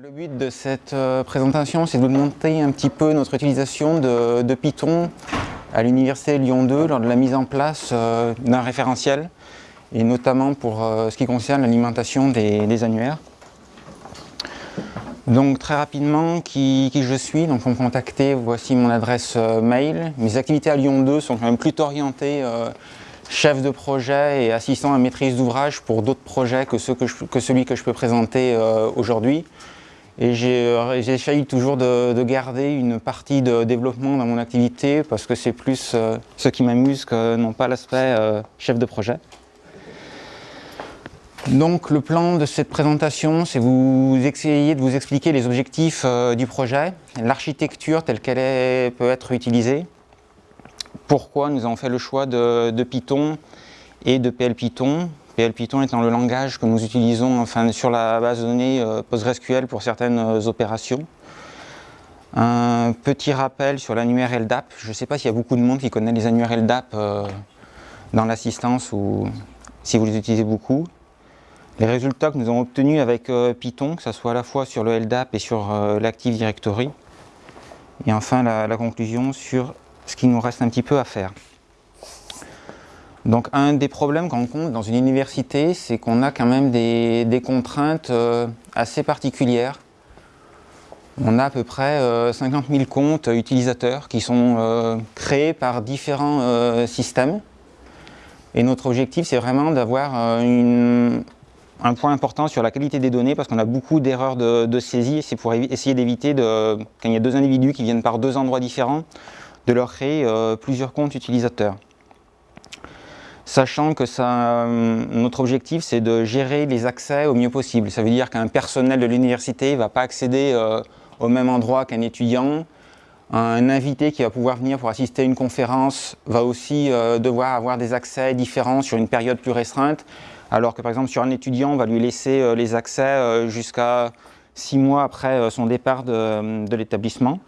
Le but de cette euh, présentation, c'est de vous montrer un petit peu notre utilisation de, Python à l'Université Lyon 2 lors de la mise en place euh, d'un référentiel et notamment pour euh, ce qui concerne l'alimentation des, annuaires. Donc très rapidement, qui, je suis? Donc pour me contacter, voici mon adresse mail. Mes activités à Lyon 2 sont quand même plutôt orientées chef de projet et assistant à maîtrise d'ouvrage pour d'autres projets que, celui que je peux présenter aujourd'hui. Et j'essaye euh, toujours de, garder une partie de développement dans mon activité parce que c'est plus euh, ce qui m'amuse que non pas l'aspect euh, chef de projet. Donc le plan de cette présentation, c'est vous essayer de vous expliquer les objectifs du projet, l'architecture telle qu'elle peut être utilisée, pourquoi nous avons fait le choix de, de Python et de PL Python, PL Python étant le langage que nous utilisons enfin, sur la base de données euh, PostgreSQL pour certaines euh, opérations. Un petit rappel sur l'annuaire LDAP. Je ne sais pas s'il y a beaucoup de monde qui connaît les annuaires LDAP euh, dans l'assistance ou si vous les utilisez beaucoup. Les résultats que nous avons obtenus avec Python, que ce soit à la fois sur le LDAP et sur l'Active Directory. Et enfin la conclusion sur ce qui nous reste un petit peu à faire. Donc un des problèmes qu'on rencontre dans une université, c'est qu'on a quand même des, contraintes euh, assez particulières. On a à peu près 50 euh, 000 comptes utilisateurs qui sont euh, créés par différents systèmes. Et notre objectif, c'est vraiment d'avoir un point important sur la qualité des données parce qu'on a beaucoup d'erreurs de, de, saisie. C'est pour essayer d'éviter, quand il y a deux individus qui viennent par deux endroits différents, de leur créer plusieurs comptes utilisateurs sachant que euh, notre objectif c'est de gérer les accès au mieux possible. Ça veut dire qu'un personnel de l'université ne va pas accéder euh, au même endroit qu'un étudiant. Un invité qui va pouvoir venir pour assister à une conférence va aussi euh, devoir avoir des accès différents sur une période plus restreinte, alors que par exemple sur un étudiant on va lui laisser les accès jusqu'à six mois après son départ de l'établissement.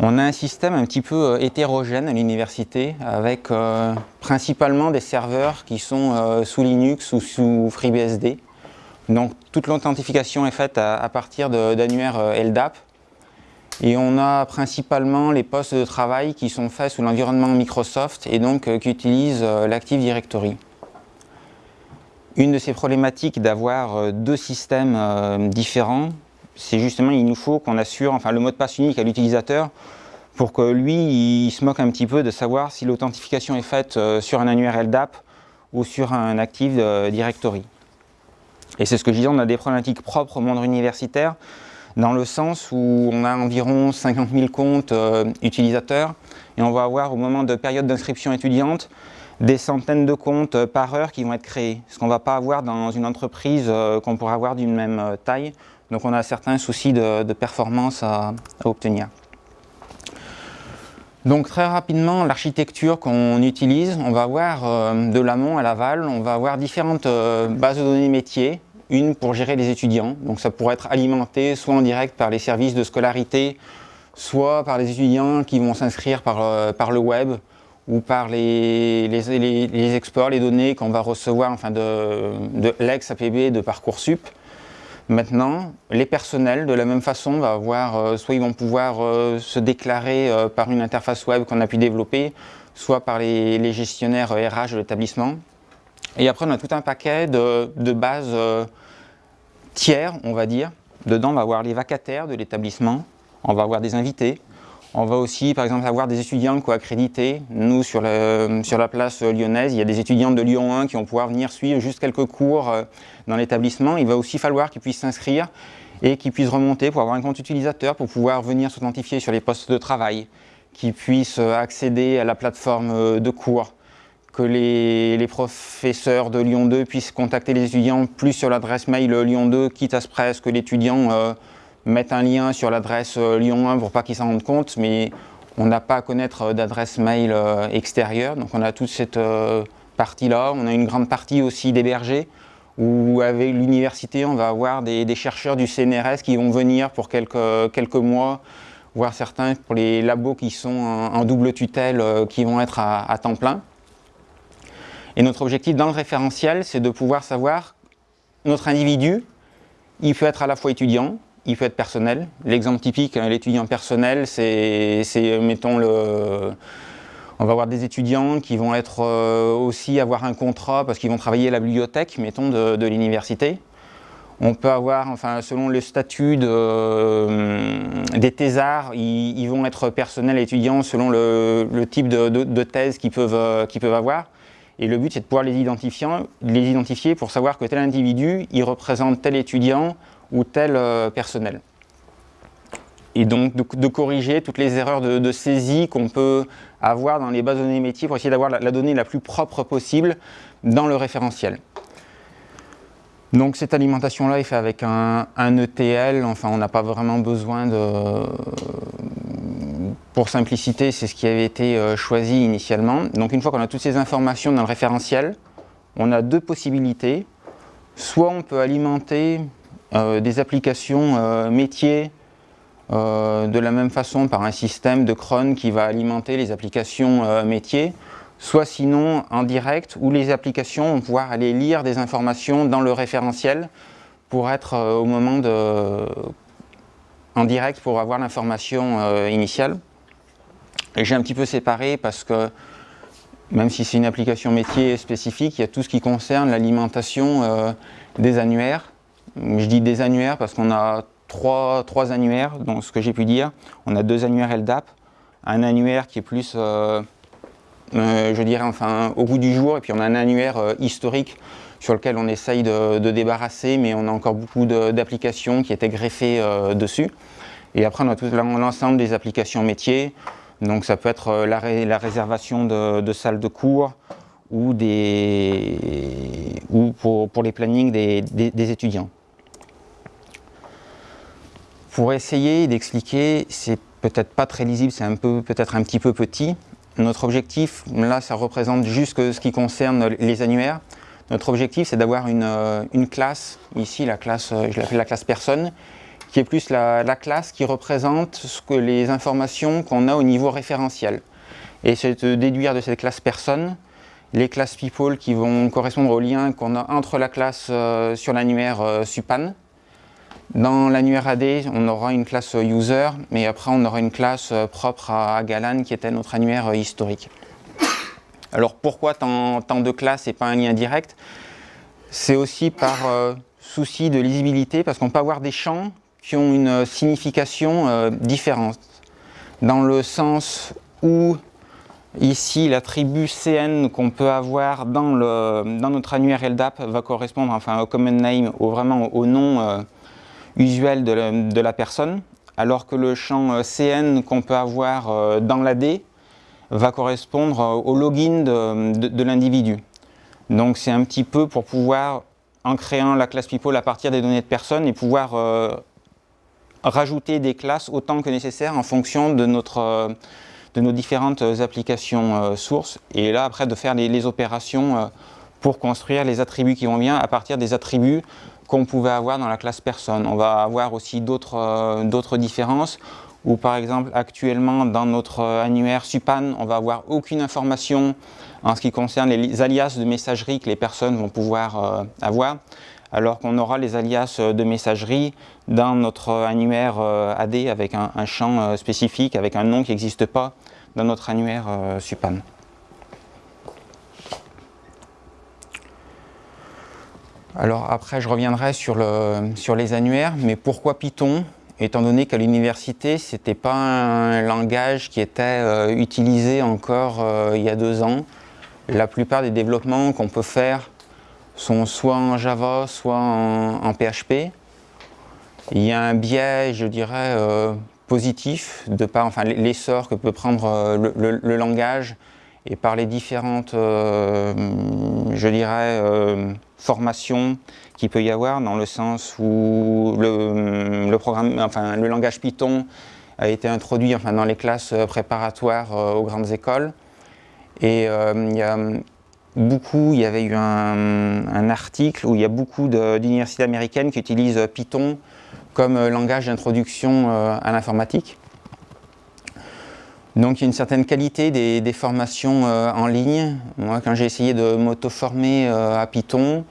On a un système un petit peu euh, hétérogène à l'université avec euh, principalement des serveurs qui sont euh, sous Linux ou sous FreeBSD. Donc toute l'authentification est faite à, partir d'annuaires LDAP. Et on a principalement les postes de travail qui sont faits sous l'environnement Microsoft et donc qui utilisent l'Active Directory. Une de ces problématiques d'avoir deux systèmes différents, c'est justement il nous faut qu'on assure enfin, le mot de passe unique à l'utilisateur pour que lui, il se moque un petit peu de savoir si l'authentification est faite euh, sur un annuaire LDAP ou sur un Active euh, Directory. Et c'est ce que je disais, on a des problématiques propres au monde universitaire, dans le sens où on a environ 50 000 comptes euh, utilisateurs, et on va avoir au moment de période d'inscription étudiante, des centaines de comptes par heure qui vont être créés, ce qu'on ne va pas avoir dans une entreprise qu'on pourrait avoir d'une même taille. Donc on a certains soucis de, performance à obtenir. Donc très rapidement, l'architecture qu'on utilise, on va avoir euh, de l'amont à l'aval, on va avoir différentes euh, bases de données métiers, une pour gérer les étudiants, donc ça pourrait être alimenté soit en direct par les services de scolarité, soit par les étudiants qui vont s'inscrire par, euh, le web ou par les, exports, les données qu'on va recevoir enfin de, de l'ex-APB de Parcoursup. Maintenant, les personnels, de la même façon, va avoir, euh, soit ils vont pouvoir euh, se déclarer euh, par une interface web qu'on a pu développer, soit par les, gestionnaires RH de l'établissement. Et après, on a tout un paquet de, de bases tiers, on va dire. Dedans, on va avoir les vacataires de l'établissement, on va avoir des invités, on va aussi, par exemple, avoir des étudiants co-accrédités. Nous, sur, la place lyonnaise, il y a des étudiants de Lyon 1 qui vont pouvoir venir suivre juste quelques cours euh, dans l'établissement. Il va aussi falloir qu'ils puissent s'inscrire et qu'ils puissent remonter pour avoir un compte utilisateur, pour pouvoir venir s'authentifier sur les postes de travail, qu'ils puissent euh, accéder à la plateforme euh, de cours, que les, professeurs de Lyon 2 puissent contacter les étudiants plus sur l'adresse mail Lyon 2, quitte à ce presque que l'étudiant mettre un lien sur l'adresse euh, Lyon 1 pour pas qu'ils s'en rendent compte, mais on n'a pas à connaître euh, d'adresse mail euh, extérieure. Donc on a toute cette partie-là. On a une grande partie aussi d'hébergés, où avec l'université, on va avoir des, chercheurs du CNRS qui vont venir pour quelques, quelques mois, voire certains pour les labos qui sont en, double tutelle, qui vont être à, à temps plein. Et notre objectif dans le référentiel, c'est de pouvoir savoir notre individu, Il peut être à la fois étudiant, il peut être personnel. L'exemple typique, hein, l'étudiant personnel, c'est, mettons, le, on va avoir des étudiants qui vont être euh, aussi avoir un contrat parce qu'ils vont travailler à la bibliothèque, mettons, de, l'université. On peut avoir, enfin, selon le statut euh, des thésards, ils, vont être personnels étudiants selon le, type de, thèse qu'ils peuvent, euh, peuvent avoir. Et le but, c'est de pouvoir les identifier, les identifier pour savoir que tel individu, il représente tel étudiant ou tel euh, personnel. Et donc de, corriger toutes les erreurs de, saisie qu'on peut avoir dans les bases de données métiers pour essayer d'avoir la, donnée la plus propre possible dans le référentiel. Donc cette alimentation-là est faite avec un, ETL, enfin on n'a pas vraiment besoin de... Pour simplicité, c'est ce qui avait été euh, choisi initialement. Donc une fois qu'on a toutes ces informations dans le référentiel, on a deux possibilités. Soit on peut alimenter des applications euh, métiers euh, de la même façon par un système de cron qui va alimenter les applications métiers, soit sinon en direct où les applications vont pouvoir aller lire des informations dans le référentiel pour être au moment de en direct pour avoir l'information initiale. Et j'ai un petit peu séparé parce que même si c'est une application métier spécifique, il y a tout ce qui concerne l'alimentation des annuaires je dis des annuaires parce qu'on a trois, trois, annuaires, donc ce que j'ai pu dire. On a deux annuaires LDAP, un annuaire qui est plus, euh, euh, je dirais, enfin, au bout du jour, et puis on a un annuaire euh, historique sur lequel on essaye de, débarrasser, mais on a encore beaucoup d'applications qui étaient greffées dessus. Et après, on a tout l'ensemble des applications métiers, donc ça peut être la, réservation de, salles de cours, ou, des, ou pour, les plannings des étudiants. Pour essayer d'expliquer, c'est peut-être pas très lisible, c'est un peu peut-être un petit peu petit. Notre objectif, là, ça représente juste ce qui concerne les annuaires. Notre objectif, c'est d'avoir une, euh, classe, ici la classe, euh, je l'appelle la classe personne, qui est plus la, classe qui représente ce que les informations qu'on a au niveau référentiel. Et c'est de déduire de cette classe personne les classes people qui vont correspondre au lien qu'on a entre la classe euh, sur l'annuaire SUPAN dans l'annuaire AD, on aura une classe user, mais après on aura une classe euh, propre à Galan qui était notre annuaire euh, historique. Alors pourquoi tant, de classes et pas un lien direct? C'est aussi par euh, souci de lisibilité, parce qu'on peut avoir des champs qui ont une signification différente. Dans le sens où Ici, l'attribut CN qu'on peut avoir dans, notre annuaire LDAP va correspondre enfin, au common name, au, vraiment au nom usuel de la, personne, alors que le champ euh, CN qu'on peut avoir euh, dans l'AD va correspondre euh, au login de, l'individu. Donc c'est un petit peu pour pouvoir, en créant la classe people à partir des données de personnes, et pouvoir rajouter des classes autant que nécessaire en fonction de, nos différentes applications sources. Et là, après, de faire les opérations pour construire les attributs qui vont bien à partir des attributs qu'on pouvait avoir dans la classe personne. On va avoir aussi d'autres euh, différences où par exemple actuellement dans notre euh, annuaire SUPAN, on va avoir aucune information en ce qui concerne les alias de messagerie que les personnes vont pouvoir euh, avoir, alors qu'on aura les alias de messagerie dans notre annuaire AD avec un, un champ spécifique, avec un nom qui n'existe pas dans notre annuaire SUPAN. Alors après, je reviendrai sur, les annuaires, mais pourquoi Python? Étant donné qu'à l'université, ce n'était pas un langage qui était euh, utilisé encore euh, il y a deux ans. La plupart des développements qu'on peut faire sont soit en Java, soit en, PHP. Il y a un biais, je dirais, euh, positif de par l'essor que peut prendre le, langage et par les différentes, je dirais, formation qu'il peut y avoir dans le sens où le, programme, enfin, le langage Python a été introduit enfin, dans les classes préparatoires euh, aux grandes écoles. Et euh, il y a beaucoup, il y avait eu un, article où il y a beaucoup d'universités américaines qui utilisent Python comme langage d'introduction euh, à l'informatique. Donc il y a une certaine qualité des, formations en ligne. Moi, quand j'ai essayé de m'auto-former à Python,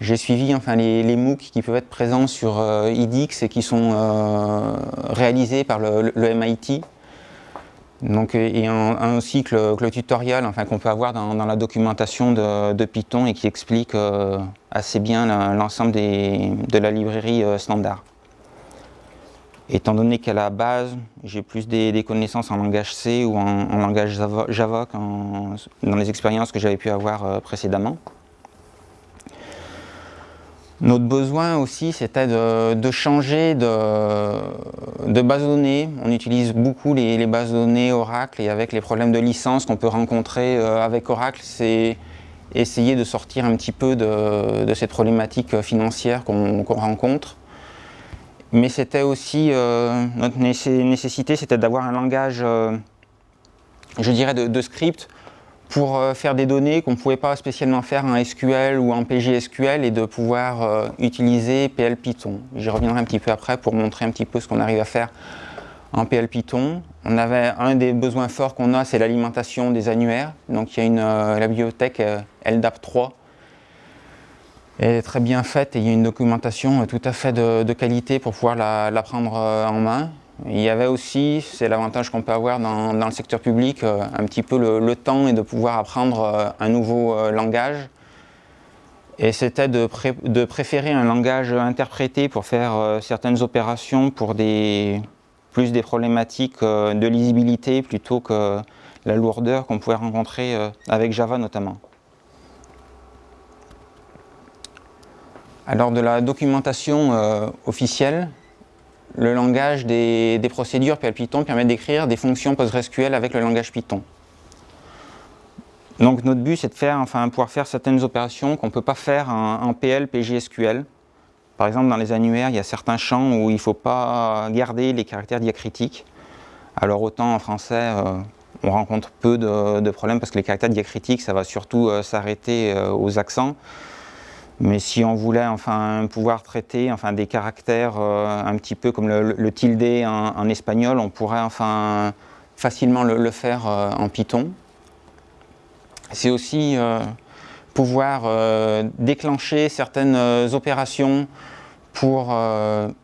J'ai suivi enfin, les, MOOC qui peuvent être présents sur IDX et qui sont réalisés par le, MIT. Donc, et un, aussi que le, tutoriel enfin, qu'on peut avoir dans, la documentation de, Python et qui explique assez bien l'ensemble de la librairie standard. Étant donné qu'à la base, j'ai plus des, connaissances en langage C ou en, langage Java, dans les expériences que j'avais pu avoir euh, précédemment. Notre besoin aussi, c'était de, changer de, base de données. On utilise beaucoup les, bases de données Oracle et avec les problèmes de licence qu'on peut rencontrer euh, avec Oracle, c'est essayer de sortir un petit peu de, cette problématique financière qu'on rencontre mais c'était aussi, euh, notre nécessité, c'était d'avoir un langage, euh, je dirais, de, script pour euh, faire des données qu'on ne pouvait pas spécialement faire en SQL ou en PGSQL et de pouvoir utiliser PL Python. J'y reviendrai un petit peu après pour montrer un petit peu ce qu'on arrive à faire en PL Python. On avait un des besoins forts qu'on a, c'est l'alimentation des annuaires. Donc il y a une, la bibliothèque LDAP 3 est très bien faite et il y a une documentation tout à fait de, qualité pour pouvoir la, prendre euh, en main. Il y avait aussi, c'est l'avantage qu'on peut avoir dans, le secteur public, euh, un petit peu le, temps et de pouvoir apprendre euh, un nouveau langage. Et c'était de, de, préférer un langage interprété pour faire certaines opérations pour des, plus des problématiques de lisibilité plutôt que la lourdeur qu'on pouvait rencontrer avec Java notamment. Alors de la documentation euh, officielle, le langage des, procédures PL Python permet d'écrire des fonctions PostgreSQL avec le langage Python. Donc notre but c'est de faire, enfin, pouvoir faire certaines opérations qu'on ne peut pas faire en, PL PGSQL. Par exemple dans les annuaires, il y a certains champs où il ne faut pas garder les caractères diacritiques. Alors autant en français, euh, on rencontre peu de, problèmes parce que les caractères diacritiques, ça va surtout euh, s'arrêter aux accents. Mais si on voulait enfin pouvoir traiter des caractères euh, un petit peu comme le, tilde en, espagnol, on pourrait enfin facilement le, faire euh, en Python. C'est aussi euh, pouvoir déclencher certaines opérations pour,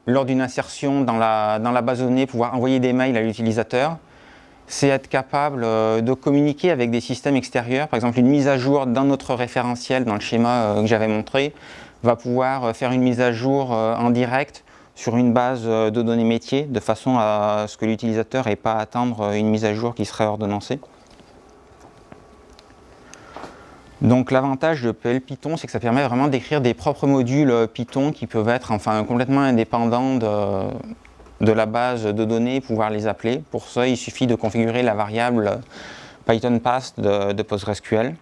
lors d'une insertion dans la, dans la base de données, pouvoir envoyer des mails à l'utilisateur c'est être capable euh, de communiquer avec des systèmes extérieurs. Par exemple, une mise à jour dans notre référentiel, dans le schéma euh, que j'avais montré, va pouvoir euh, faire une mise à jour en direct sur une base de données métiers, de façon à ce que l'utilisateur n'ait pas à attendre une mise à jour qui serait ordonnancée. Donc l'avantage de PL Python, c'est que ça permet vraiment d'écrire des propres modules Python qui peuvent être enfin, complètement indépendants de, de la base de données pouvoir les appeler. Pour ça, il suffit de configurer la variable Python Pass de, PostgreSQL.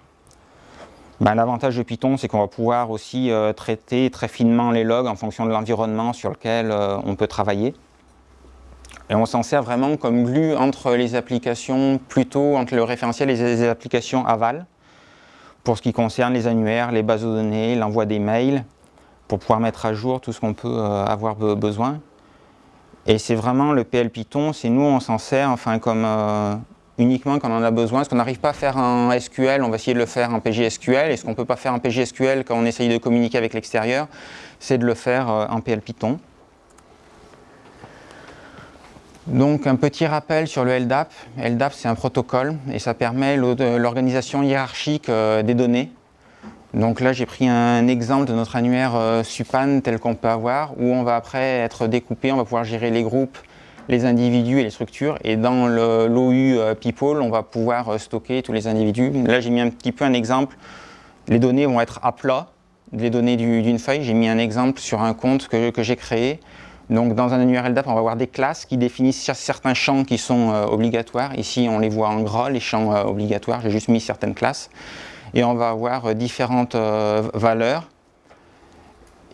Ben, l'avantage de Python, c'est qu'on va pouvoir aussi euh, traiter très finement les logs en fonction de l'environnement sur lequel euh, on peut travailler. Et on s'en sert vraiment comme glue entre les applications, plutôt entre le référentiel et les applications aval, pour ce qui concerne les annuaires, les bases de données, l'envoi des mails, pour pouvoir mettre à jour tout ce qu'on peut euh, avoir besoin. Et c'est vraiment le PL Python, c'est nous on s'en sert enfin comme euh, uniquement quand on en a besoin. Ce qu'on n'arrive pas à faire en SQL, on va essayer de le faire en PGSQL. Et ce qu'on ne peut pas faire en PGSQL quand on essaye de communiquer avec l'extérieur, c'est de le faire euh, en PL Python. Donc un petit rappel sur le LDAP. LDAP c'est un protocole et ça permet l'organisation hiérarchique euh, des données. Donc là, j'ai pris un exemple de notre annuaire euh, SUPAN tel qu'on peut avoir, où on va après être découpé, on va pouvoir gérer les groupes, les individus et les structures. Et dans l'OU euh, People, on va pouvoir euh, stocker tous les individus. Là, j'ai mis un petit peu un exemple. Les données vont être à plat, les données d'une feuille. J'ai mis un exemple sur un compte que, j'ai créé. Donc dans un annuaire LDAP, on va avoir des classes qui définissent certains champs qui sont obligatoires. Ici, on les voit en gras, les champs obligatoires. J'ai juste mis certaines classes et on va avoir euh, différentes euh, valeurs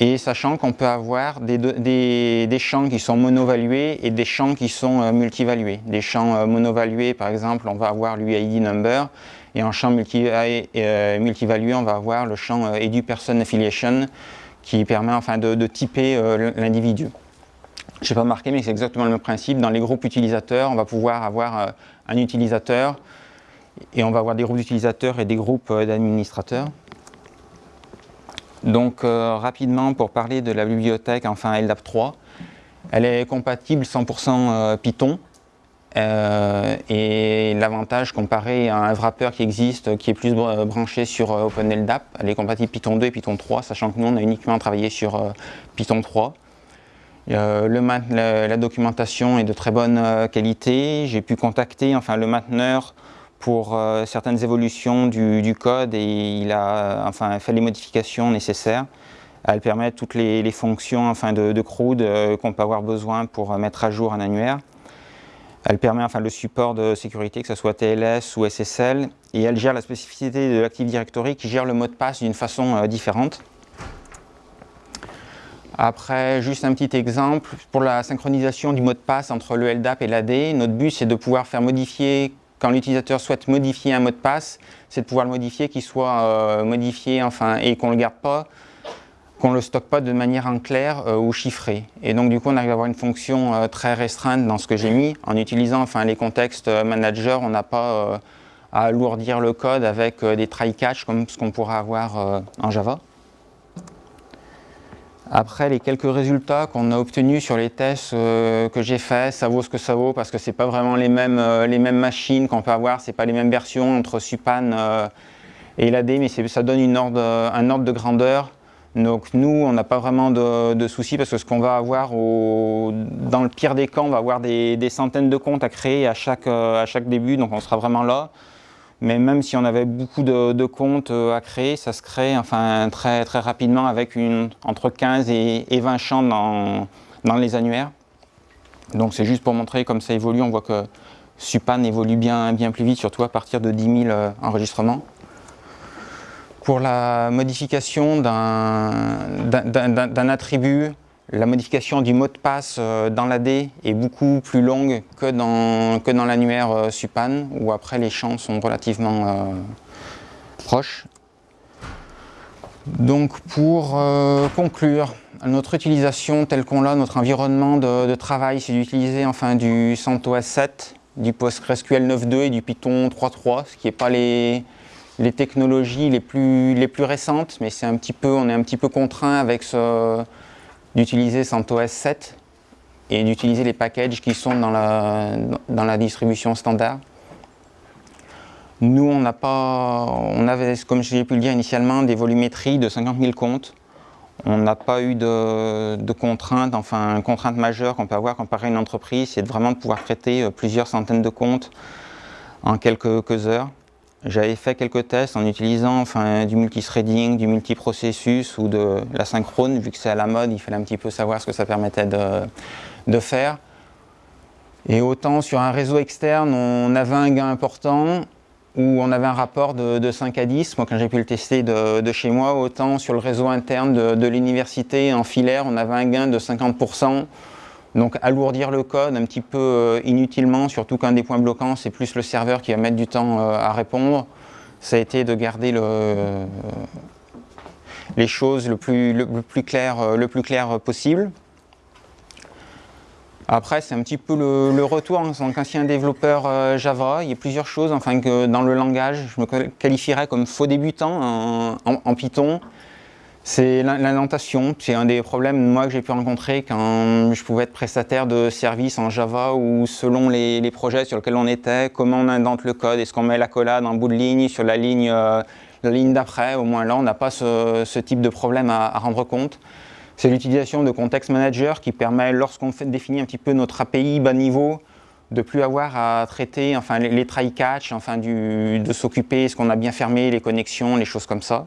et sachant qu'on peut avoir des, champs qui sont monovalués et des champs qui sont euh, multivalués. Des champs monovalués, par exemple, on va avoir l'UID number, et en champ multivalué, on va avoir le champ EduPerson Affiliation, qui permet enfin de, typer l'individu. Je n'ai pas marqué, mais c'est exactement le même principe. Dans les groupes utilisateurs, on va pouvoir avoir un utilisateur, et on va avoir des groupes d'utilisateurs et des groupes euh, d'administrateurs. Donc rapidement pour parler de la bibliothèque, enfin LDAP 3, elle est compatible 100% Python. et l'avantage comparé à un wrapper qui existe, qui est plus branché sur OpenLDAP, elle est compatible Python 2 et Python 3, sachant que nous on a uniquement travaillé sur Python 3. Euh, le, la, documentation est de très bonne euh, qualité. J'ai pu contacter enfin, le mainteneur pour euh, certaines évolutions du, code et il a enfin, fait les modifications nécessaires. Elle permet toutes les, fonctions enfin, de, de CRUD qu'on peut avoir besoin pour mettre à jour un annuaire. Elle permet enfin, le support de sécurité, que ce soit TLS ou SSL, et elle gère la spécificité de l'Active Directory qui gère le mot de passe d'une façon différente. Après, juste un petit exemple, pour la synchronisation du mot de passe entre le LDAP et l'AD, notre but c'est de pouvoir faire modifier, quand l'utilisateur souhaite modifier un mot de passe, c'est de pouvoir le modifier, qu'il soit euh, modifié enfin, et qu'on ne le garde pas, qu'on ne le stocke pas de manière en clair euh, ou chiffrée. Et donc du coup on arrive à avoir une fonction euh, très restreinte dans ce que j'ai mis. En utilisant enfin, les contextes manager, on n'a pas à alourdir le code avec des try-catch comme ce qu'on pourrait avoir en Java. Après, les quelques résultats qu'on a obtenus sur les tests euh, que j'ai faits, ça vaut ce que ça vaut parce que ce pas vraiment les mêmes, euh, les mêmes machines qu'on peut avoir, ce pas les mêmes versions entre Supan euh, et l'AD, mais ça donne un ordre de grandeur. Donc nous, on n'a pas vraiment de, soucis parce que ce qu'on va avoir, dans le pire des cas, on va avoir des, des, centaines de comptes à créer à chaque, à chaque début, donc on sera vraiment là. Mais même si on avait beaucoup de, comptes euh, à créer, ça se crée enfin, très, très rapidement avec une, entre 15 et, 20 champs dans, dans les annuaires. Donc c'est juste pour montrer comme ça évolue. On voit que Supan évolue bien, bien plus vite, surtout à partir de 10 000 euh, enregistrements. Pour la modification d'un attribut, la modification du mot de passe euh, dans l'AD est beaucoup plus longue que dans, que dans l'annuaire euh, Supan, où après les champs sont relativement euh, proches. Donc pour conclure, notre utilisation telle qu'on l'a, notre environnement de, travail, c'est d'utiliser enfin du CentOS 7, du PostgreSQL 9.2 et du Python 3.3, ce qui n'est pas les, les technologies les plus, les plus récentes, mais c'est un petit peu, on est un petit peu contraint avec ce, d'utiliser CentOS 7 et d'utiliser les packages qui sont dans la, dans la distribution standard. Nous, on n'a pas, on avait, comme j'ai pu le dire initialement, des volumétries de 50 000 comptes. On n'a pas eu de, de contraintes, enfin, contrainte majeure qu'on peut avoir comparé à une entreprise, c'est vraiment de pouvoir traiter euh, plusieurs centaines de comptes en quelques heures. J'avais fait quelques tests en utilisant enfin, du multithreading, du multiprocessus ou de la synchrone, vu que c'est à la mode, il fallait un petit peu savoir ce que ça permettait de, faire. Et autant sur un réseau externe, on avait un gain important, où on avait un rapport de, 5 à 10, moi quand j'ai pu le tester de, chez moi, autant sur le réseau interne de, de l'université en filaire, on avait un gain de 50%, donc alourdir le code un petit peu euh, inutilement, surtout qu'un des points bloquants, c'est plus le serveur qui va mettre du temps euh, à répondre. Ça a été de garder euh, les choses le plus, clair possible. Après, c'est un petit peu le, retour en tant qu'ancien développeur Java. Il y a plusieurs choses, enfin que dans le langage, je me qualifierais comme faux débutant en Python. C'est l'indentation, c'est un des problèmes que j'ai pu rencontrer quand je pouvais être prestataire de services en Java ou selon les, projets sur lesquels on était, comment on indente le code, est-ce qu'on met la collade en bout de ligne sur la ligne, euh, ligne d'après, au moins là on n'a pas ce, type de problème à, rendre compte. C'est l'utilisation de Context Manager qui permet, lorsqu'on définit un petit peu notre API bas niveau, de plus avoir à traiter enfin, les, try-catch, enfin, de s'occuper, est-ce qu'on a bien fermé les connexions, les choses comme ça.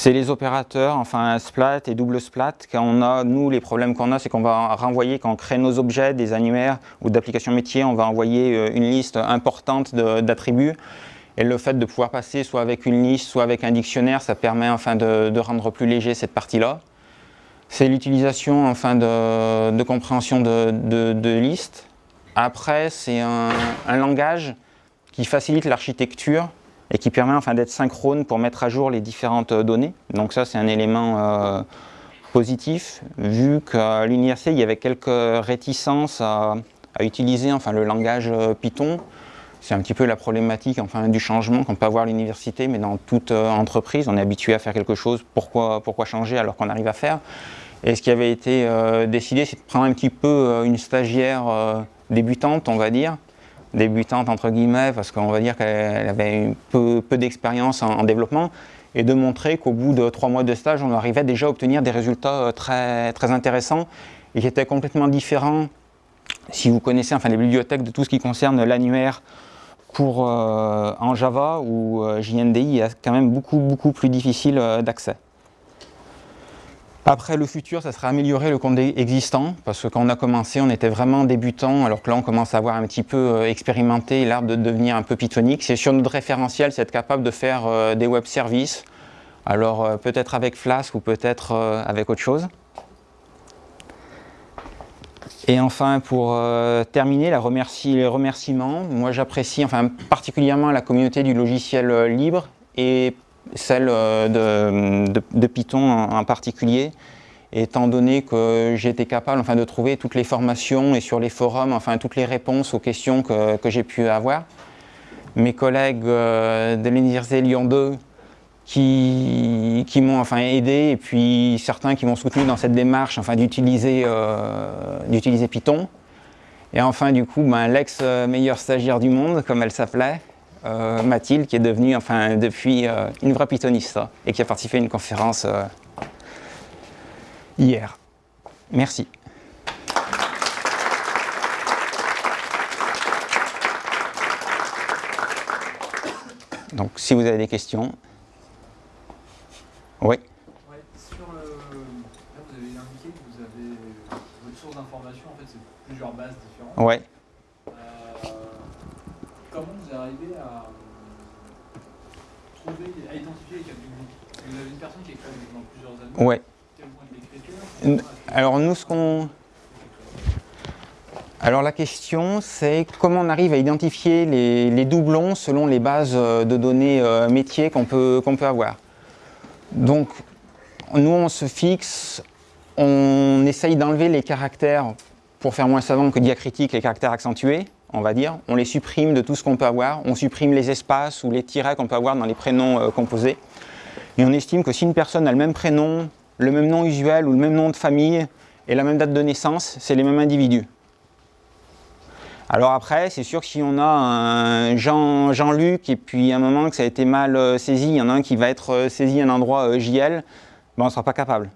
C'est les opérateurs, enfin splat et double splat. Quand on a, nous, les problèmes qu'on a, c'est qu'on va renvoyer, quand on crée nos objets, des annuaires ou d'applications métiers, on va envoyer euh, une liste importante d'attributs. Et le fait de pouvoir passer soit avec une liste, soit avec un dictionnaire, ça permet enfin de, rendre plus léger cette partie-là. C'est l'utilisation enfin de, compréhension de, listes. Après, c'est un langage qui facilite l'architecture et qui permet enfin d'être synchrone pour mettre à jour les différentes euh, données. Donc ça, c'est un élément euh, positif, vu qu'à l'université, il y avait quelques réticences à, utiliser enfin, le langage euh, Python, C'est un petit peu la problématique enfin, du changement qu'on peut avoir à l'université, mais dans toute entreprise, on est habitué à faire quelque chose, pourquoi, pourquoi changer alors qu'on arrive à faire? Et ce qui avait été décidé, c'est de prendre un petit peu une stagiaire débutante, on va dire, débutante entre guillemets, parce qu'on va dire qu'elle avait peu, peu d'expérience en, développement, et de montrer qu'au bout de trois mois de stage, on arrivait déjà à obtenir des résultats très, très intéressants et qui étaient complètement différents si vous connaissez enfin, les bibliothèques de tout ce qui concerne l'annuaire pour, euh, en Java ou euh, JNDI est quand même beaucoup, beaucoup plus difficile euh, d'accès. Après, le futur, ça sera améliorer le compte existant, parce que quand on a commencé, on était vraiment débutant, alors que là, on commence à avoir un petit peu expérimenté l'art de devenir un peu pythonique. C'est sur notre référentiel, c'est être capable de faire des web services, alors peut-être avec Flask ou peut-être avec autre chose. Et enfin, pour euh, terminer, la les remerciements. Moi, j'apprécie enfin, particulièrement la communauté du logiciel euh, libre et celle euh, de, Python en, particulier, étant donné que été capable enfin, de trouver toutes les formations et sur les forums, enfin, toutes les réponses aux questions que, j'ai pu avoir. Mes collègues de l'Université Lyon 2 qui, m'ont enfin aidé et puis certains qui m'ont soutenu dans cette démarche enfin, d'utiliser euh, Python. Et enfin du coup ben, l'ex-meilleure stagiaire du monde comme elle s'appelait, euh, Mathilde qui est devenue enfin, depuis euh, une vraie pythoniste et qui a participé à une conférence euh, hier. Merci. Donc si vous avez des questions. Oui. Ouais, sur le... Là, vous avez indiqué que vous avez votre source d'information, en fait, c'est plusieurs bases différentes. Oui. Comment vous arrivez à trouver, à identifier les cas publics Vous avez une personne qui écrit dans plusieurs années. Quel Alors nous, ce qu'on... Alors la question, c'est comment on arrive à identifier les, les, doublons selon les bases de données euh, métiers qu'on peut, qu'on peut avoir. Donc, nous, on se fixe, on essaye d'enlever les caractères, pour faire moins savant que diacritique, les caractères accentués, on va dire. On les supprime de tout ce qu'on peut avoir. On supprime les espaces ou les tirets qu'on peut avoir dans les prénoms euh, composés. Et on estime que si une personne a le même prénom, le même nom usuel ou le même nom de famille et la même date de naissance, c'est les mêmes individus. Alors après, c'est sûr que si on a un Jean-Luc et puis à un moment que ça a été mal euh, saisi, il y en a un qui va être euh, saisi à un endroit JL, ben on ne sera pas capable.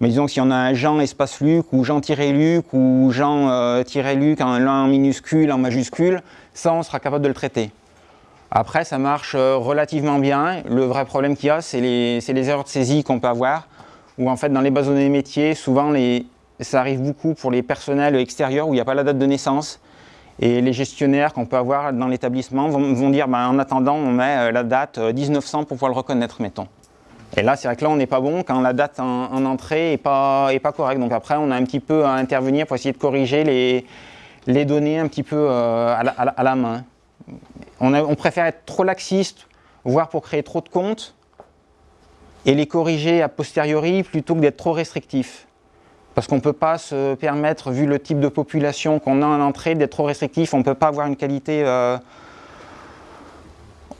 Mais disons que si on a un Jean espace Luc ou Jean-Luc ou Jean-Luc en minuscule, en majuscule, ça on sera capable de le traiter. Après, ça marche relativement bien. Le vrai problème qu'il y a, c'est les, erreurs de saisie qu'on peut avoir, où en fait dans les bases de données métiers, souvent ça arrive beaucoup pour les personnels extérieurs où il n'y a pas la date de naissance et les gestionnaires qu'on peut avoir dans l'établissement vont, dire ben, en attendant, on met euh, la date 1900 euh, pour pouvoir le reconnaître, mettons. Et là, c'est vrai que là, on n'est pas bon quand la date en, entrée n'est pas, est pas correcte. Donc après, on a un petit peu à intervenir pour essayer de corriger les, données un petit peu euh, à, la, main. On, on, préfère être trop laxiste, voire pour créer trop de comptes, et les corriger a posteriori plutôt que d'être trop restrictif. Parce qu'on ne peut pas se permettre, vu le type de population qu'on a en entrée, d'être trop restrictif. On ne peut pas avoir une qualité... Euh,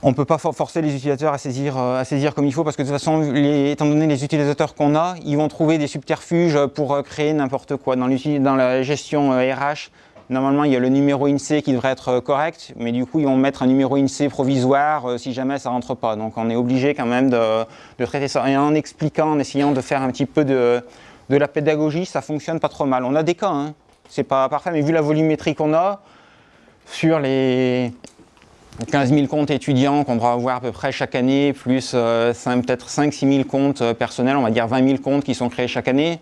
on ne peut pas forcer les utilisateurs à saisir, euh, à saisir comme il faut parce que de toute façon, étant donné les utilisateurs qu'on a, ils vont trouver des subterfuges pour euh, créer n'importe quoi. Dans, la gestion RH, normalement il y a le numéro INSEE qui devrait être correct, mais du coup ils vont mettre un numéro INSEE provisoire si jamais ça ne rentre pas. Donc on est obligé quand même de, traiter ça. Et en expliquant, en essayant de faire un petit peu de, de la pédagogie, ça fonctionne pas trop mal. On a des cas, hein. c'est pas parfait, mais vu la volumétrie qu'on a, sur les 15 000 comptes étudiants qu'on doit avoir à peu près chaque année, plus euh, peut-être 5-6 000 comptes euh, personnels, on va dire 20 000 comptes qui sont créés chaque année,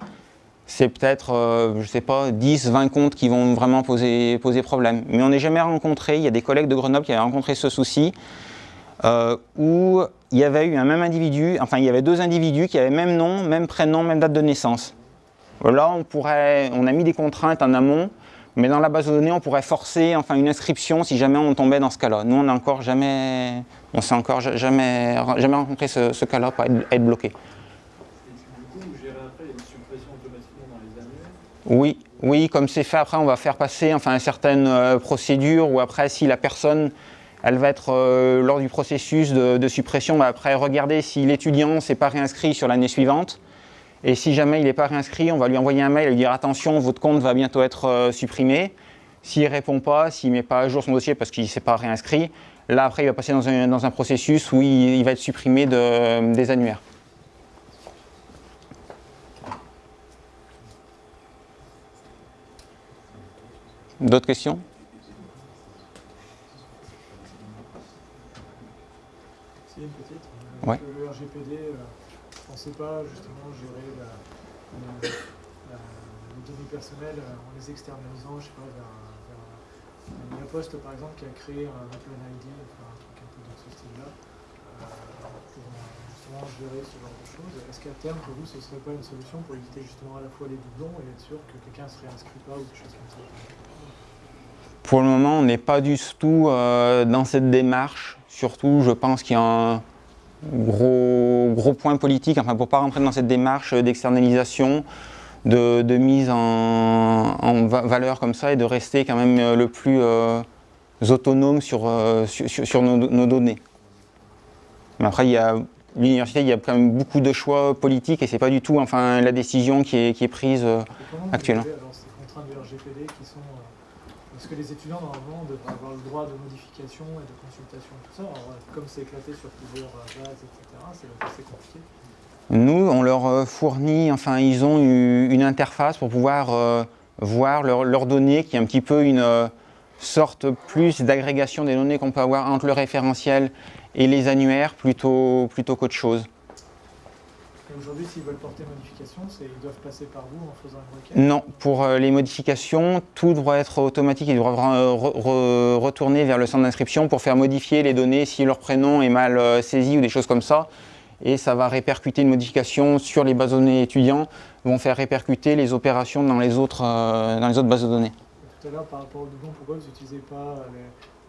c'est peut-être, euh, je sais pas, 10-20 comptes qui vont vraiment poser, poser problème. Mais on n'est jamais rencontré, il y a des collègues de Grenoble qui avaient rencontré ce souci, où il y avait eu un même individu, enfin il y avait deux individus qui avaient même nom, même prénom, même date de naissance. Là, on, pourrait, on a mis des contraintes en amont, mais dans la base de données, on pourrait forcer enfin, une inscription si jamais on tombait dans ce cas-là. Nous, on n'a encore jamais, on s'est encore jamais, jamais rencontré ce, cas-là pour être, bloqué. Oui, Oui, comme c'est fait, après on va faire passer enfin, certaines euh, procédures ou après si la personne, elle va être euh, lors du processus de, suppression, on va après regarder si l'étudiant s'est pas réinscrit sur l'année suivante. Et si jamais il n'est pas réinscrit, on va lui envoyer un mail et lui dire attention, votre compte va bientôt être euh, supprimé. S'il ne répond pas, s'il ne met pas à jour son dossier parce qu'il ne s'est pas réinscrit, là après il va passer dans un, dans un processus où il, il va être supprimé de- des annuaires. D'autres questions? Petite. Euh, Le RGPD, euh, on ne sait pas justement gérer les données personnelles euh, en les externalisant, je sais pas, vers, vers un- il y a Post par exemple qui a créé un Open ID, enfin un truc un peu dans ce style-là, euh, pour justement gérer ce genre de choses. Est-ce qu'à terme, pour vous, ce serait pas une solution pour éviter justement à la fois les doublons et être sûr que quelqu'un ne se réinscrit pas ou des choses comme ça? Pour le moment, on n'est pas du tout euh, dans cette démarche. Surtout, je pense qu'il y a un gros, gros point politique, enfin pour ne pas rentrer dans cette démarche d'externalisation, de, de mise en, en va- valeur comme ça et de rester quand même euh, le plus euh, autonome sur, euh, sur, nos, nos données. Mais après, il y a l'université, il y a quand même beaucoup de choix politiques et c'est pas du tout enfin, la décision qui est, qui est prise. euh, Actuellement. gérez, alors ces contraintes du RGPD qui sont euh, parce que les étudiants normalement devraient avoir le droit de modification et de consultation tout ça. Alors, euh, comme c'est éclaté sur plusieurs euh, bases, etc. C'est assez compliqué. Nous, on leur euh, fournit, enfin, ils ont une interface pour pouvoir voir leurs données, qui est un petit peu une sorte plus d'agrégation des données qu'on peut avoir entre le référentiel et les annuaires, plutôt, plutôt qu'autre chose. Aujourd'hui, s'ils veulent porter modification, ils doivent passer par vous en faisant une requête. Non, pour euh, les modifications, tout doit être automatique. Ils doivent re- re- retourner vers le centre d'inscription pour faire modifier les données si leur prénom est mal euh, saisi ou des choses comme ça. Et ça va répercuter une modification sur les bases de données étudiants, vont faire répercuter les opérations dans les autres, euh, dans les autres bases de données. Tout à l'heure, par rapport au doublon, pourquoi vous n'utilisez pas les,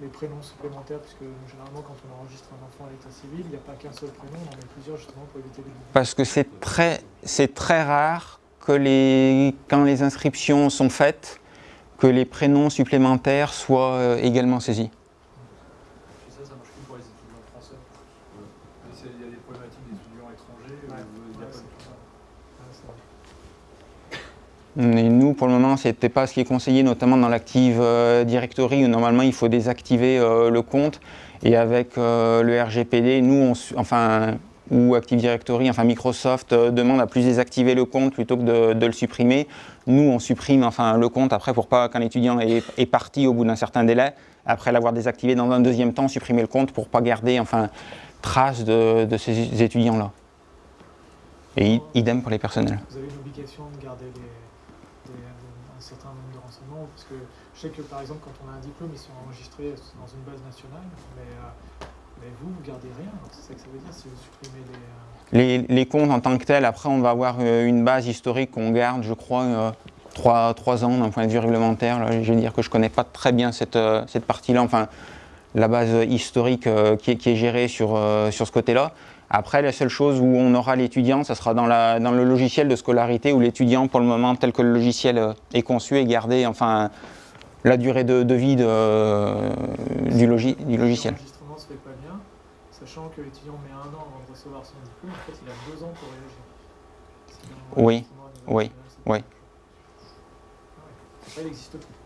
les prénoms supplémentaires Puisque généralement, quand on enregistre un enfant à l'état civil, il n'y a pas qu'un seul prénom, on en met plusieurs justement pour éviter les. Parce que c'est très, très rare que les, quand les inscriptions sont faites, que les prénoms supplémentaires soient euh, également saisis. Et ça, ça marche plus pour les étudiants français. Mais c'est- Il y a des problématiques d'étudiants étrangers où Ouais, il n'y a ouais, pas c'est de tout ça. Ah, c'est vrai. Et nous, pour le moment, ce n'était pas ce qui est conseillé, notamment dans l'Active euh, Directory, où normalement il faut désactiver euh, le compte. Et avec euh, le RGPD, nous, on enfin, ou Active Directory, enfin Microsoft demande à plus désactiver le compte plutôt que de, le supprimer. Nous, on supprime enfin, le compte après pour pas qu'un étudiant est, parti au bout d'un certain délai, après l'avoir désactivé dans un deuxième temps, supprimer le compte pour pas garder enfin, trace de, ces étudiants-là. Et idem pour les personnels. Vous avez une obligation de garder des- un certain nombre de renseignements Parce que je sais que par exemple, quand on a un diplôme, ils sont enregistrés dans une base nationale, mais, euh, mais vous, vous gardez rien. C'est ça que ça veut dire si vous supprimez euh, Les, les comptes en tant que tels, après, on va avoir euh, une base historique qu'on garde, je crois, euh, trois, trois ans d'un point de vue réglementaire. Là, je vais dire que je ne connais pas très bien cette, euh, cette partie-là, enfin, la base historique euh, qui, est, qui est gérée sur, euh, sur ce côté-là. Après, la seule chose où on aura l'étudiant, ça sera dans, la, dans le logiciel de scolarité où l'étudiant, pour le moment, tel que le logiciel euh, est conçu, est gardé, enfin, la durée de, de vie de, du, logi- du logiciel. L'enregistrement se fait pas bien, sachant que l'étudiant met un an avant de recevoir son diplôme, en fait, il a deux ans pour réagir. Oui, oui, oui. Ah. Ça, il n'existe plus.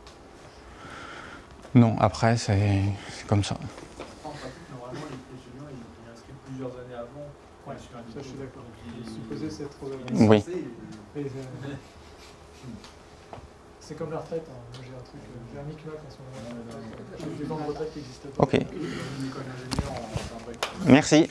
Non, après, c'est comme ça. En pratique, normalement, les ils plusieurs années avant. Ouais, je suis d'accord. Ils- Oui. C'est comme la retraite. hein. Moi, j'ai un truc, euh, j'ai un micmac en ce moment. J'ai des ans de retraite qui pas. Ok, merci.